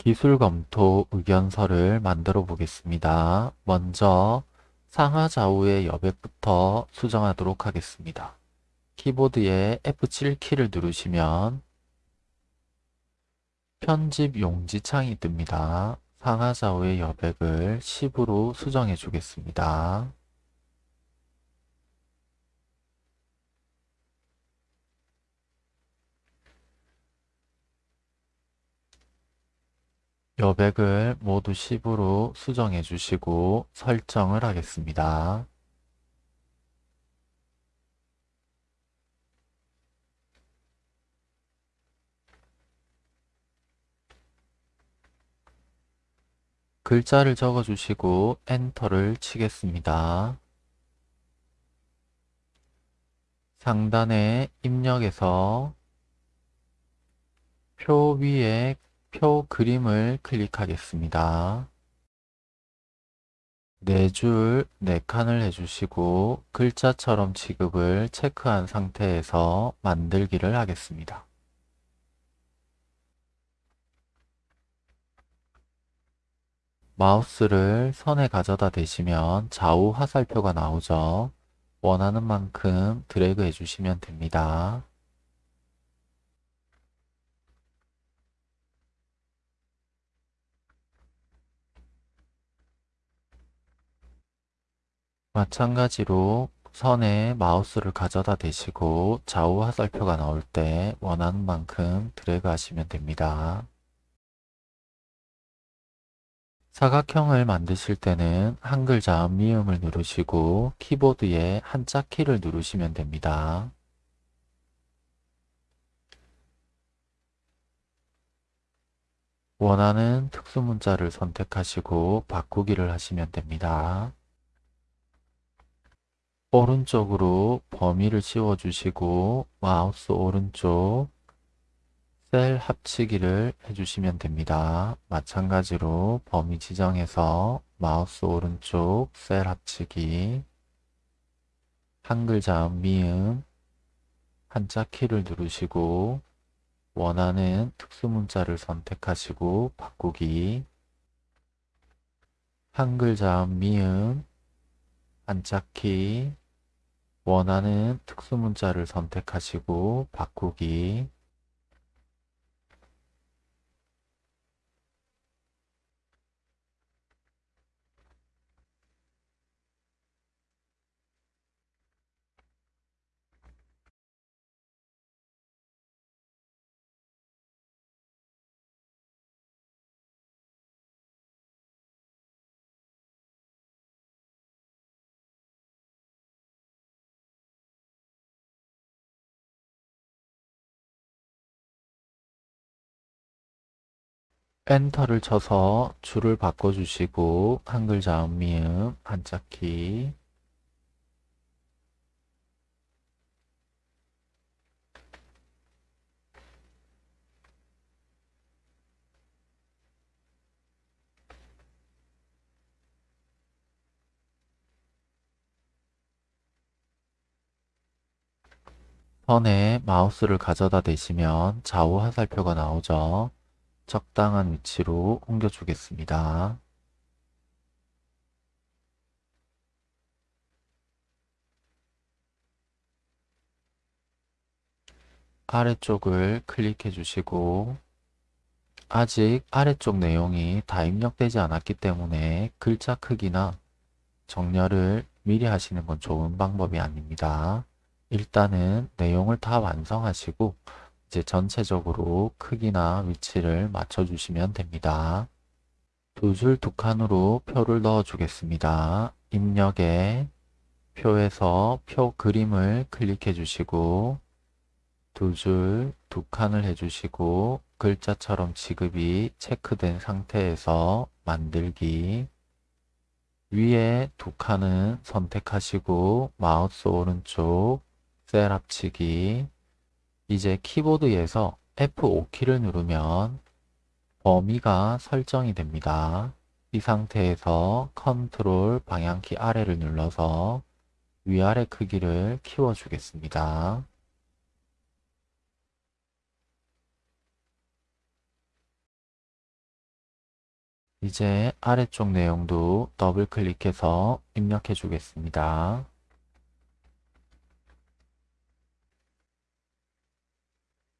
기술 검토 의견서를 만들어 보겠습니다. 먼저 상하 좌우의 여백부터 수정하도록 하겠습니다. 키보드에 F7키를 누르시면 편집 용지 창이 뜹니다. 상하 좌우의 여백을 10으로 수정해 주겠습니다. 여백을 모두 10으로 수정해 주시고 설정을 하겠습니다. 글자를 적어 주시고 엔터를 치겠습니다. 상단에 입력에서 표 위에 표 그림을 클릭하겠습니다. 네 줄, 네 칸을 해주시고 글자처럼 취급을 체크한 상태에서 만들기를 하겠습니다. 마우스를 선에 가져다 대시면 좌우 화살표가 나오죠. 원하는 만큼 드래그 해주시면 됩니다. 마찬가지로 선에 마우스를 가져다 대시고 좌우 화살표가 나올 때 원하는 만큼 드래그 하시면 됩니다. 사각형을 만드실 때는 한글 자음 미음을 누르시고 키보드에 한자 키를 누르시면 됩니다. 원하는 특수 문자를 선택하시고 바꾸기를 하시면 됩니다. 오른쪽으로 범위를 씌워주시고 마우스 오른쪽 셀 합치기를 해주시면 됩니다. 마찬가지로 범위 지정해서 마우스 오른쪽 셀 합치기 한글 자음 미음 한자 키를 누르시고 원하는 특수 문자를 선택하시고 바꾸기 한글 자음 미음 한자 키 원하는 특수 문자를 선택하시고 바꾸기 엔터를 쳐서 줄을 바꿔주시고 한글 자음 미음 한자키 선에 마우스를 가져다 대시면 좌우 화살표가 나오죠. 적당한 위치로 옮겨주겠습니다. 아래쪽을 클릭해 주시고 아직 아래쪽 내용이 다 입력되지 않았기 때문에 글자 크기나 정렬을 미리 하시는 건 좋은 방법이 아닙니다. 일단은 내용을 다 완성하시고 이제 전체적으로 크기나 위치를 맞춰주시면 됩니다. 두 줄 두 칸으로 표를 넣어 주겠습니다. 입력에 표에서 표 그림을 클릭해 주시고 두 줄 두 칸을 해주시고 글자처럼 지급이 체크된 상태에서 만들기 위에 두 칸은 선택하시고 마우스 오른쪽 셀 합치기 이제 키보드에서 F5키를 누르면 범위가 설정이 됩니다. 이 상태에서 컨트롤 방향키 아래를 눌러서 위아래 크기를 키워주겠습니다. 이제 아래쪽 내용도 더블 클릭해서 입력해 주겠습니다.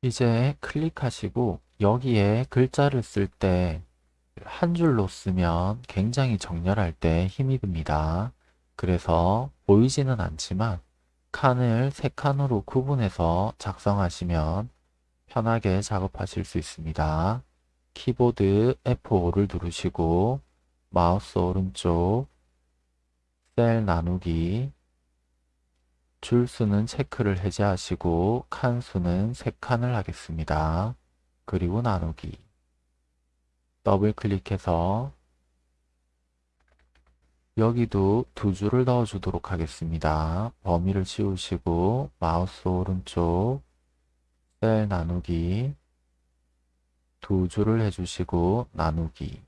이제 클릭하시고 여기에 글자를 쓸 때 한 줄로 쓰면 굉장히 정렬할 때 힘이 듭니다. 그래서 보이지는 않지만 칸을 세 칸으로 구분해서 작성하시면 편하게 작업하실 수 있습니다. 키보드 F5를 누르시고 마우스 오른쪽 셀 나누기 줄 수는 체크를 해제하시고 칸 수는 3칸을 하겠습니다. 그리고 나누기 더블 클릭해서 여기도 두 줄을 넣어 주도록 하겠습니다. 범위를 씌우시고 마우스 오른쪽 셀 나누기 두 줄을 해주시고 나누기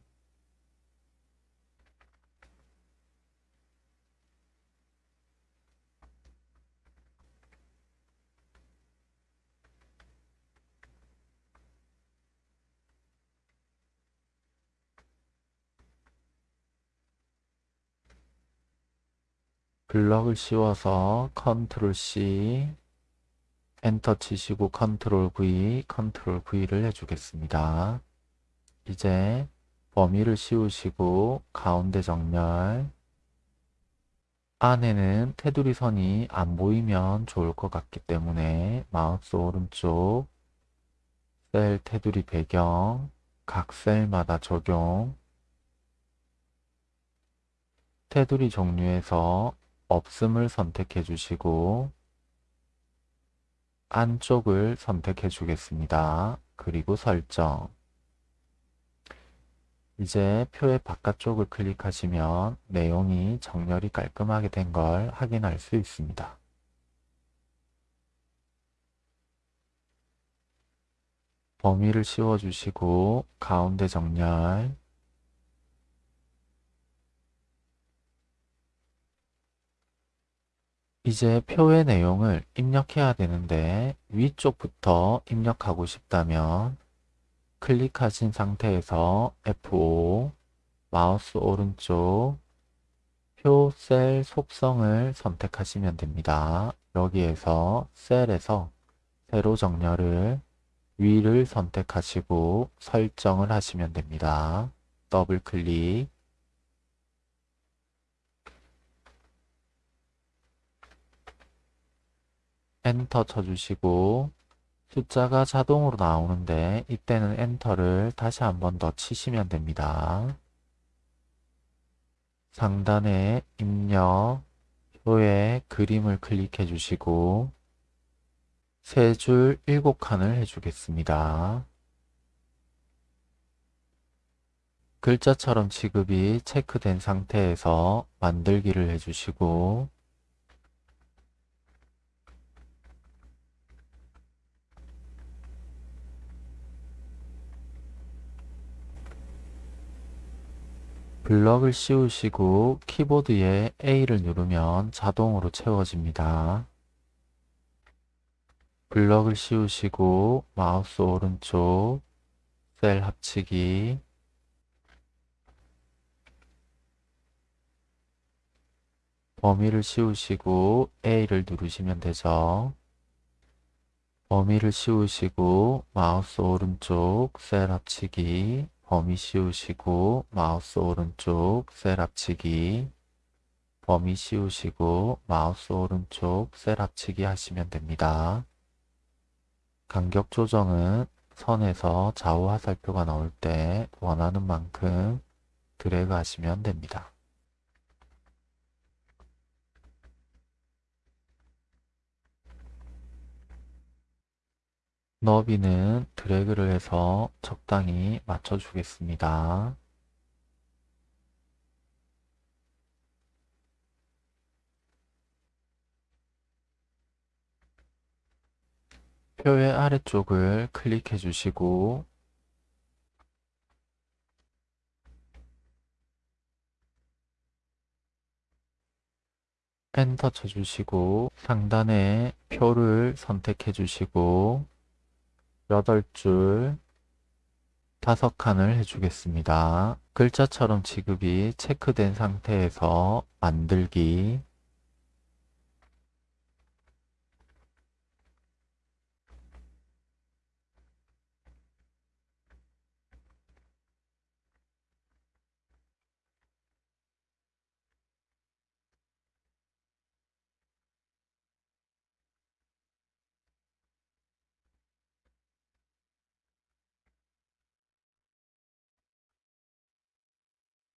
블럭을 씌워서 컨트롤 C 엔터 치시고 컨트롤 V, 컨트롤 V를 해주겠습니다. 이제 범위를 씌우시고 가운데 정렬 안에는 테두리 선이 안 보이면 좋을 것 같기 때문에 마우스 오른쪽 셀 테두리 배경 각 셀마다 적용 테두리 종류에서 없음을 선택해 주시고 안쪽을 선택해 주겠습니다. 그리고 설정 이제 표의 바깥쪽을 클릭하시면 내용이 정렬이 깔끔하게 된 걸 확인할 수 있습니다. 범위를 씌워주시고 가운데 정렬 이제 표의 내용을 입력해야 되는데 위쪽부터 입력하고 싶다면 클릭하신 상태에서 F5 마우스 오른쪽 표 셀 속성을 선택하시면 됩니다. 여기에서 셀에서 세로 정렬을 위를 선택하시고 설정을 하시면 됩니다. 더블 클릭 엔터 쳐주시고 숫자가 자동으로 나오는데 이때는 엔터를 다시 한 번 더 치시면 됩니다. 상단에 입력 표에 그림을 클릭해 주시고 세줄 일곱 칸을 해주겠습니다. 글자처럼 취급이 체크된 상태에서 만들기를 해주시고 블럭을 씌우시고 키보드에 A를 누르면 자동으로 채워집니다. 블럭을 씌우시고 마우스 오른쪽 셀 합치기 범위를 씌우시고 A를 누르시면 되죠. 범위를 씌우시고 마우스 오른쪽 셀 합치기 범위 씌우시고 마우스 오른쪽 셀 합치기 범위 씌우시고 마우스 오른쪽 셀 합치기 하시면 됩니다. 간격 조정은 선에서 좌우 화살표가 나올 때 원하는 만큼 드래그 하시면 됩니다. 너비는 드래그를 해서 적당히 맞춰주겠습니다. 표의 아래쪽을 클릭해 주시고 엔터 쳐주시고 상단에 표를 선택해 주시고 8줄 다섯 칸을 해주겠습니다. 글자처럼 지급이 체크된 상태에서 만들기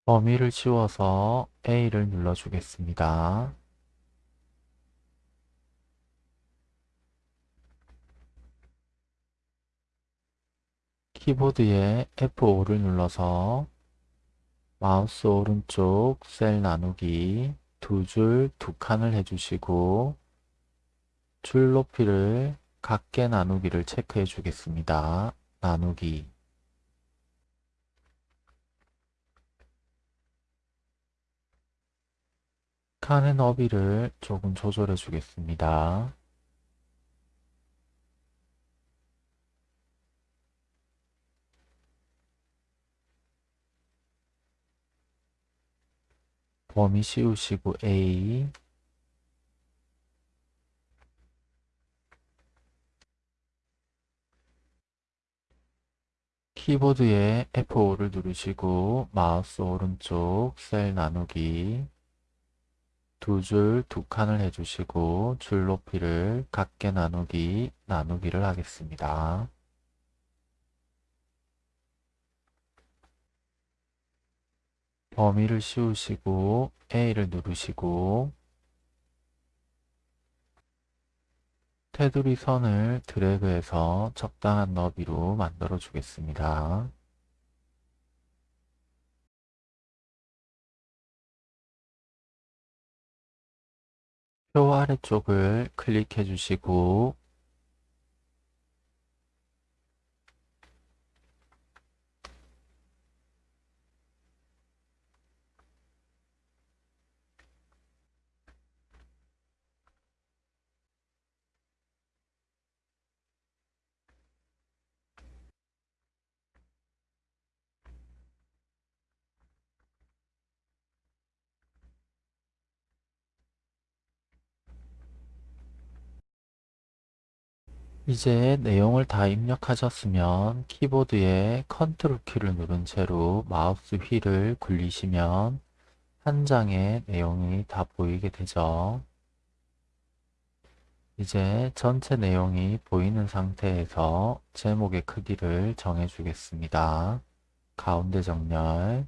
범위를 씌워서 A를 눌러주겠습니다. 키보드에 F5를 눌러서 마우스 오른쪽 셀 나누기 두 줄 두 칸을 해주시고 줄 높이를 각개 나누기를 체크해 주겠습니다. 나누기 칸의 너비를 조금 조절해 주겠습니다. 범위 씌우시고 A 키보드에 F5를 누르시고 마우스 오른쪽 셀 나누기 두 줄 두 칸을 해주시고 줄 높이를 각개 나누기 나누기를 하겠습니다. 범위를 씌우시고 A를 누르시고 테두리 선을 드래그해서 적당한 너비로 만들어 주겠습니다. 표 아래쪽을 클릭해 주시고 이제 내용을 다 입력하셨으면 키보드에 컨트롤 키를 누른 채로 마우스 휠을 굴리시면 한 장의 내용이 다 보이게 되죠. 이제 전체 내용이 보이는 상태에서 제목의 크기를 정해 주겠습니다. 가운데 정렬,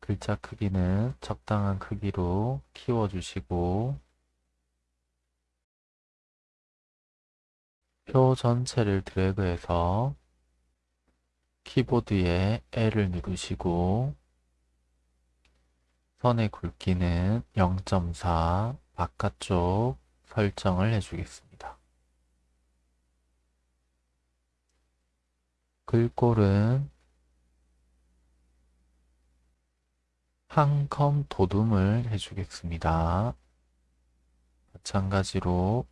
글자 크기는 적당한 크기로 키워주시고 표 전체를 드래그해서 키보드에 L을 누르시고 선의 굵기는 0.4 바깥쪽 설정을 해주겠습니다. 글꼴은 한 컴 도둠을 해주겠습니다. 마찬가지로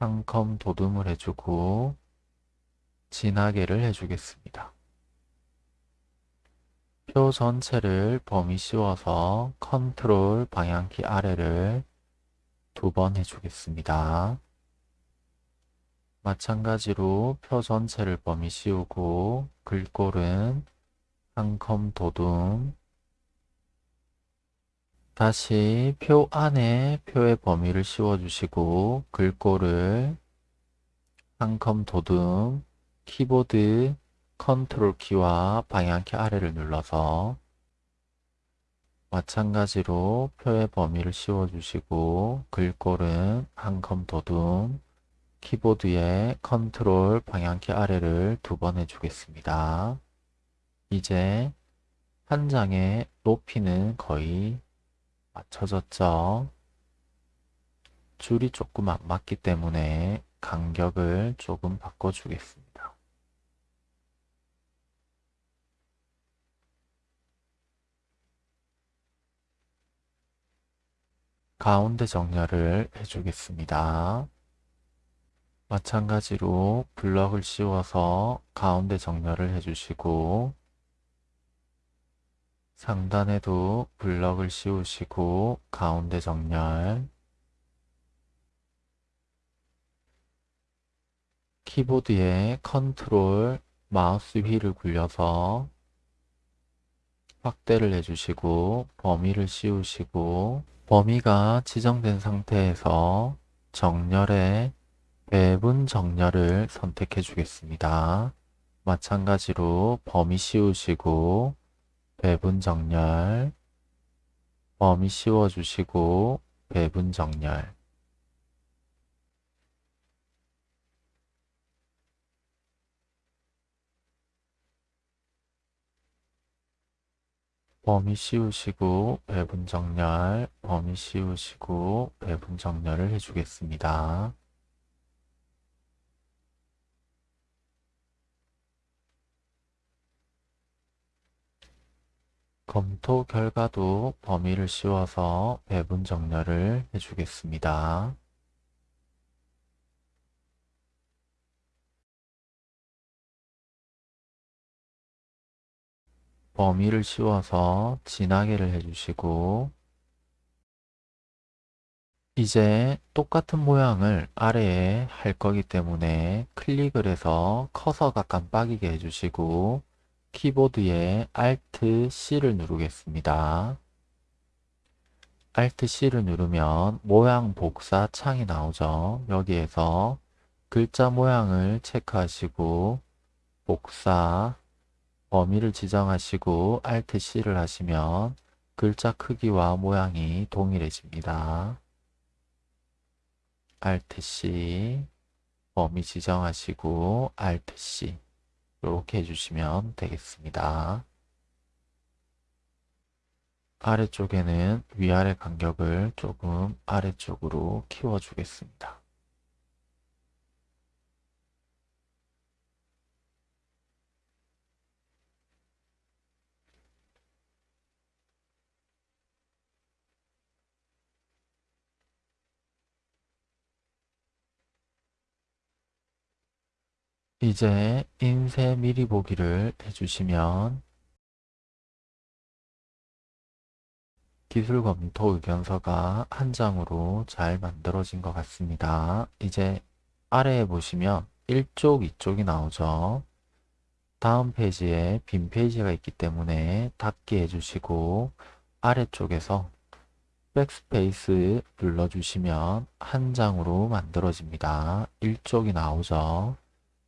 한컴 도둠을 해주고 진하게를 해주겠습니다. 표 전체를 범위 씌워서 컨트롤 방향키 아래를 두 번 해주겠습니다. 마찬가지로 표 전체를 범위 씌우고 글꼴은 한컴 도둠 다시 표 안에 표의 범위를 씌워주시고 글꼴을 한컴 돋움 키보드 컨트롤 키와 방향키 아래를 눌러서 마찬가지로 표의 범위를 씌워주시고 글꼴은 한컴 돋움 키보드의 컨트롤 방향키 아래를 두 번 해주겠습니다. 이제 한 장의 높이는 거의 맞춰졌죠? 줄이 조금 안 맞기 때문에 간격을 조금 바꿔주겠습니다. 가운데 정렬을 해주겠습니다. 마찬가지로 블럭을 씌워서 가운데 정렬을 해주시고 상단에도 블럭을 씌우시고 가운데 정렬 키보드에 컨트롤 마우스 휠을 굴려서 확대를 해주시고 범위를 씌우시고 범위가 지정된 상태에서 정렬에 배분 정렬을 선택해 주겠습니다. 마찬가지로 범위 씌우시고 배분 정렬. 범위 씌워 주시고 배분 정렬. 범위 씌우시고 배분 정렬. 범위 씌우시고 배분 정렬을 해주겠습니다. 검토 결과도 범위를 씌워서 배분 정렬을 해주겠습니다. 범위를 씌워서 진하게를 해주시고 이제 똑같은 모양을 아래에 할 거기 때문에 클릭을 해서 커서가 깜빡이게 해주시고 키보드에 Alt C를 누르겠습니다. Alt C를 누르면 모양 복사 창이 나오죠. 여기에서 글자 모양을 체크하시고 복사 범위를 지정하시고 Alt C를 하시면 글자 크기와 모양이 동일해집니다. Alt C 범위 지정하시고 Alt C 이렇게 해주시면 되겠습니다. 아래쪽에는 위아래 간격을 조금 아래쪽으로 키워주겠습니다. 이제 인쇄 미리 보기를 해주시면 기술 검토 의견서가 한 장으로 잘 만들어진 것 같습니다. 이제 아래에 보시면 1쪽, 2쪽이 나오죠. 다음 페이지에 빈 페이지가 있기 때문에 닫기 해주시고 아래쪽에서 백스페이스 눌러주시면 한 장으로 만들어집니다. 1쪽이 나오죠.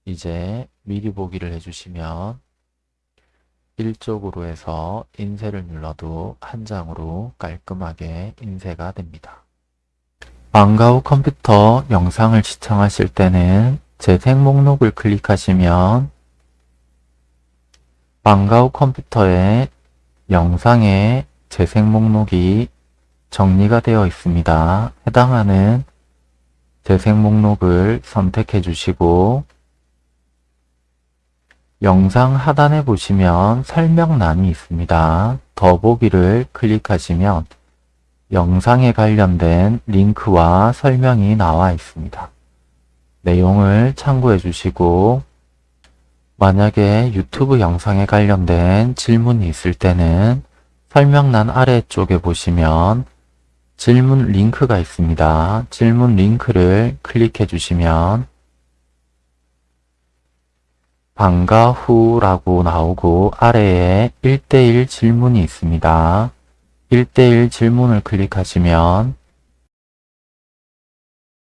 이제 미리 보기를 해주시면 1쪽으로 해서 인쇄를 눌러도 한 장으로 깔끔하게 인쇄가 됩니다. 방과 후 컴퓨터 영상을 시청하실 때는 재생 목록을 클릭하시면 방과 후 컴퓨터에 영상의 재생 목록이 정리가 되어 있습니다. 해당하는 재생 목록을 선택해 주시고 영상 하단에 보시면 설명란이 있습니다. 더보기를 클릭하시면 영상에 관련된 링크와 설명이 나와 있습니다. 내용을 참고해 주시고 만약에 유튜브 영상에 관련된 질문이 있을 때는 설명란 아래쪽에 보시면 질문 링크가 있습니다. 질문 링크를 클릭해 주시면 방과 후라고 나오고 아래에 1대1 질문이 있습니다. 1대1 질문을 클릭하시면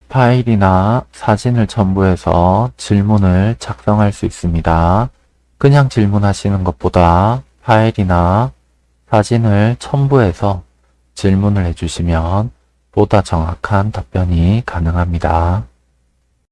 파일이나 사진을 첨부해서 질문을 작성할 수 있습니다. 그냥 질문하시는 것보다 파일이나 사진을 첨부해서 질문을 해주시면 보다 정확한 답변이 가능합니다.